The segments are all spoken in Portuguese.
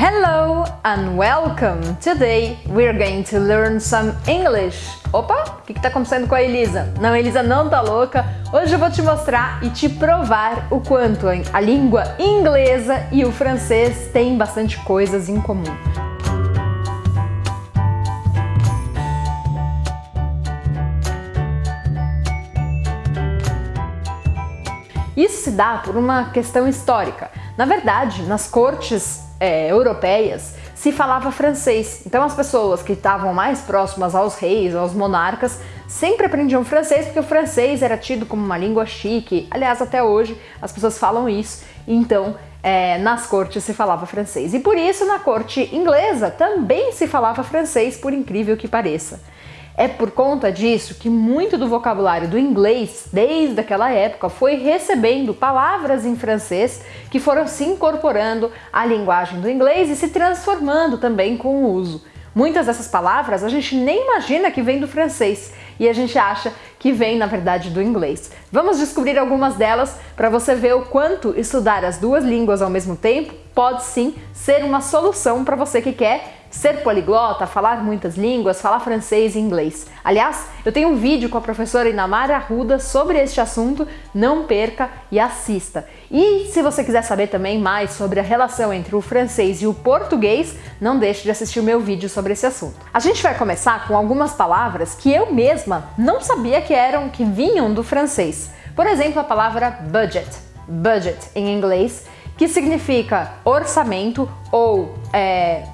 Hello and welcome! Today we're going to learn some English. Opa, o que está acontecendo com a Elisa? Não, a Elisa não tá louca. Hoje eu vou te mostrar e te provar o quanto a língua inglesa e o francês têm bastante coisas em comum. Isso se dá por uma questão histórica. Na verdade, nas cortes é, europeias se falava francês. Então as pessoas que estavam mais próximas aos reis, aos monarcas, sempre aprendiam francês porque o francês era tido como uma língua chique. Aliás, até hoje as pessoas falam isso. Então, é, nas cortes se falava francês. E por isso, na corte inglesa também se falava francês, por incrível que pareça. É por conta disso que muito do vocabulário do inglês, desde aquela época, foi recebendo palavras em francês que foram se incorporando à linguagem do inglês e se transformando também com o uso. Muitas dessas palavras a gente nem imagina que vem do francês e a gente acha que vem, na verdade, do inglês. Vamos descobrir algumas delas para você ver o quanto estudar as duas línguas ao mesmo tempo pode sim ser uma solução para você que quer ser poliglota, falar muitas línguas, falar francês e inglês. Aliás, eu tenho um vídeo com a professora Inamara Arruda sobre este assunto, não perca e assista. E se você quiser saber também mais sobre a relação entre o francês e o português, não deixe de assistir o meu vídeo sobre esse assunto. A gente vai começar com algumas palavras que eu mesma não sabia que eram, que vinham do francês. Por exemplo, a palavra budget, budget em inglês, que significa orçamento ou é,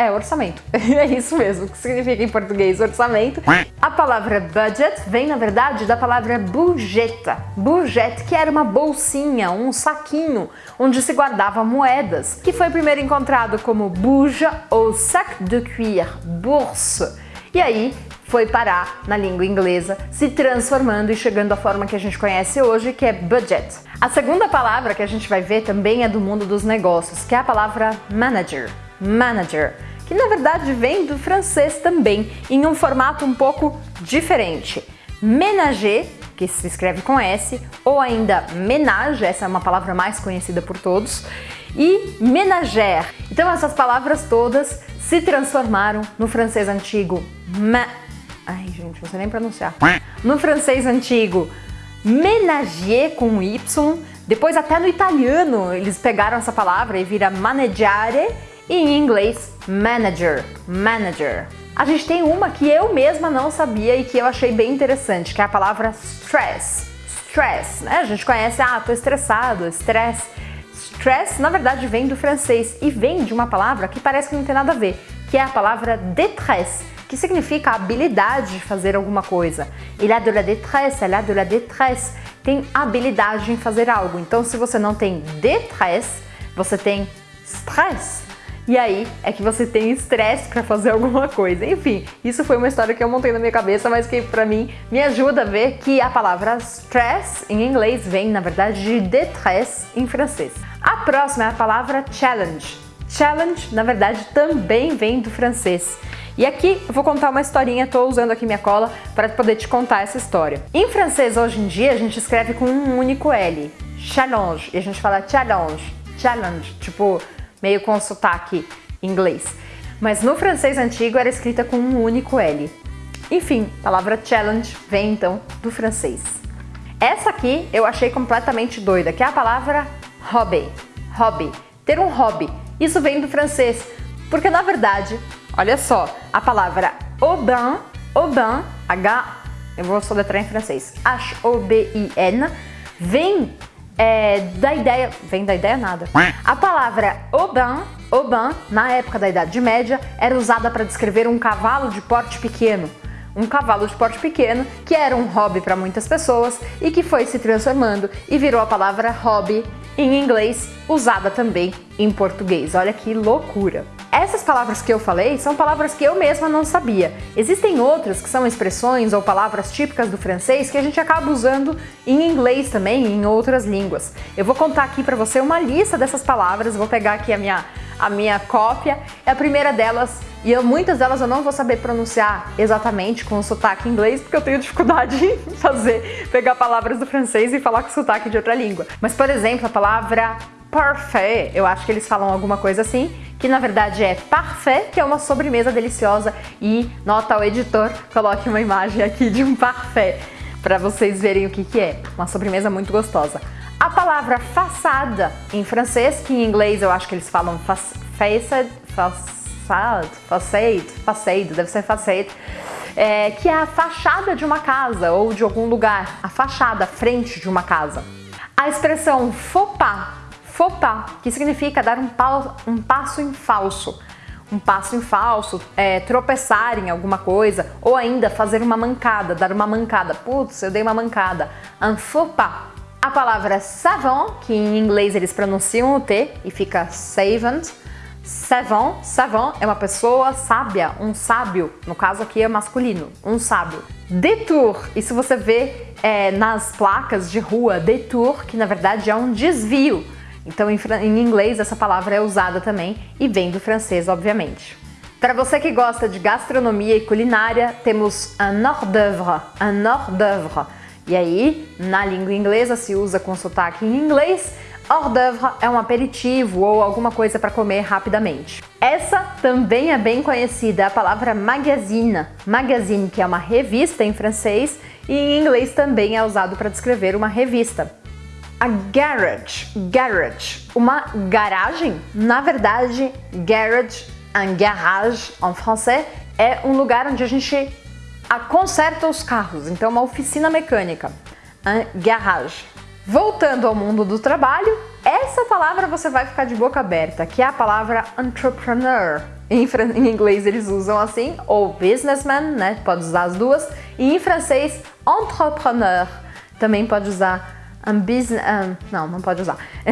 é, orçamento. é isso mesmo, que significa em português orçamento. A palavra budget vem, na verdade, da palavra bujeta. Bujete, que era uma bolsinha, um saquinho, onde se guardava moedas, que foi primeiro encontrado como buja ou sac de cuir, bourse. E aí foi parar na língua inglesa, se transformando e chegando à forma que a gente conhece hoje, que é budget. A segunda palavra que a gente vai ver também é do mundo dos negócios, que é a palavra manager. Manager que na verdade vem do francês também, em um formato um pouco diferente. Ménager, que se escreve com S, ou ainda ménage, essa é uma palavra mais conhecida por todos, e ménagère. Então essas palavras todas se transformaram no francês antigo ma... Ai, gente, não sei nem pronunciar. No francês antigo, ménager com Y, depois até no italiano eles pegaram essa palavra e vira maneggiare, e em inglês manager, manager. A gente tem uma que eu mesma não sabia e que eu achei bem interessante, que é a palavra stress. Stress, né? A gente conhece, ah, tô estressado, stress. Stress, na verdade, vem do francês e vem de uma palavra que parece que não tem nada a ver, que é a palavra détresse, que significa a habilidade de fazer alguma coisa. Il a de la détresse, elle a de la détresse. Tem habilidade em fazer algo. Então, se você não tem détresse, você tem stress e aí é que você tem estresse para fazer alguma coisa. Enfim, isso foi uma história que eu montei na minha cabeça, mas que para mim me ajuda a ver que a palavra stress em inglês vem, na verdade, de détresse em francês. A próxima é a palavra challenge. Challenge, na verdade, também vem do francês. E aqui eu vou contar uma historinha, estou usando aqui minha cola para poder te contar essa história. Em francês, hoje em dia, a gente escreve com um único L, challenge, e a gente fala challenge, challenge, tipo meio com sotaque inglês. Mas no francês antigo era escrita com um único L. Enfim, a palavra challenge vem então do francês. Essa aqui eu achei completamente doida, que é a palavra hobby. Hobby. Ter um hobby. Isso vem do francês, porque na verdade, olha só, a palavra aubin, aubin, H, eu vou soletrar em francês, H-O-B-I-N, vem é, da ideia... Vem da ideia nada. A palavra Oban, Oban, na época da Idade Média, era usada para descrever um cavalo de porte pequeno. Um cavalo de porte pequeno que era um hobby para muitas pessoas e que foi se transformando e virou a palavra hobby em inglês, usada também em português. Olha que loucura! Essas palavras que eu falei são palavras que eu mesma não sabia. Existem outras que são expressões ou palavras típicas do francês que a gente acaba usando em inglês também em outras línguas. Eu vou contar aqui para você uma lista dessas palavras, vou pegar aqui a minha, a minha cópia. É a primeira delas, e eu, muitas delas eu não vou saber pronunciar exatamente com o sotaque inglês, porque eu tenho dificuldade em fazer, pegar palavras do francês e falar com sotaque de outra língua. Mas, por exemplo, a palavra parfait, eu acho que eles falam alguma coisa assim, que na verdade é parfait, que é uma sobremesa deliciosa e nota ao editor, coloque uma imagem aqui de um parfait para vocês verem o que, que é. Uma sobremesa muito gostosa. A palavra façada em francês, que em inglês eu acho que eles falam facade, facade, facade, facade, deve ser facade, é, que é a fachada de uma casa ou de algum lugar, a fachada, frente de uma casa. A expressão faux pas, faux pas, que significa dar um, um passo em falso um passo em falso, é, tropeçar em alguma coisa, ou ainda fazer uma mancada, dar uma mancada. Putz, eu dei uma mancada. Un faux pas. A palavra savant, que em inglês eles pronunciam o T e fica savant. Savant, savant é uma pessoa sábia, um sábio, no caso aqui é masculino, um sábio. Detour, isso você vê é, nas placas de rua, detour, que na verdade é um desvio. Então, em, em inglês, essa palavra é usada também e vem do francês, obviamente. Para você que gosta de gastronomia e culinária, temos un hors d'oeuvre, un hors. E aí, na língua inglesa, se usa com sotaque em inglês, hors d'oeuvre é um aperitivo ou alguma coisa para comer rapidamente. Essa também é bem conhecida, a palavra magazine. Magazine, que é uma revista em francês, e em inglês também é usado para descrever uma revista. A garage, garage, uma garagem, na verdade, garage, un garage em francês, é um lugar onde a gente conserta os carros, então uma oficina mecânica, un garage. Voltando ao mundo do trabalho, essa palavra você vai ficar de boca aberta, que é a palavra entrepreneur. Em, em inglês eles usam assim, ou businessman, né? Pode usar as duas. E em francês, entrepreneur. Também pode usar um business... Um, não, não pode usar.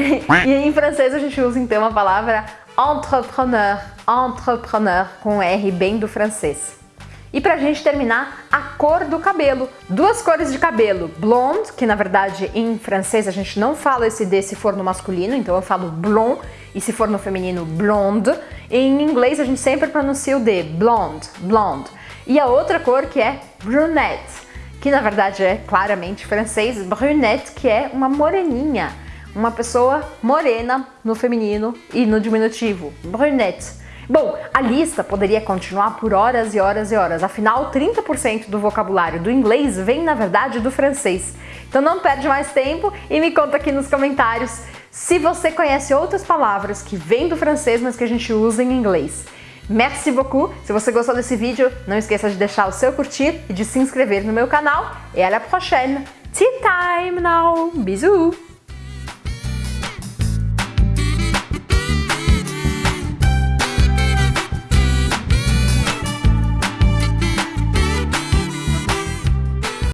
e em francês a gente usa então a palavra entrepreneur, entrepreneur, com R bem do francês. E pra gente terminar, a cor do cabelo. Duas cores de cabelo, blonde, que na verdade em francês a gente não fala esse D se for no masculino, então eu falo blond, e se for no feminino, blonde. Em inglês a gente sempre pronuncia o D, blonde, blonde. E a outra cor que é brunette que na verdade é claramente francês, brunette, que é uma moreninha, uma pessoa morena no feminino e no diminutivo, brunette. Bom, a lista poderia continuar por horas e horas e horas, afinal 30% do vocabulário do inglês vem na verdade do francês. Então não perde mais tempo e me conta aqui nos comentários se você conhece outras palavras que vêm do francês, mas que a gente usa em inglês. Merci beaucoup! Se você gostou desse vídeo, não esqueça de deixar o seu curtir e de se inscrever no meu canal. E à la prochaine! Tea time now! Bisous!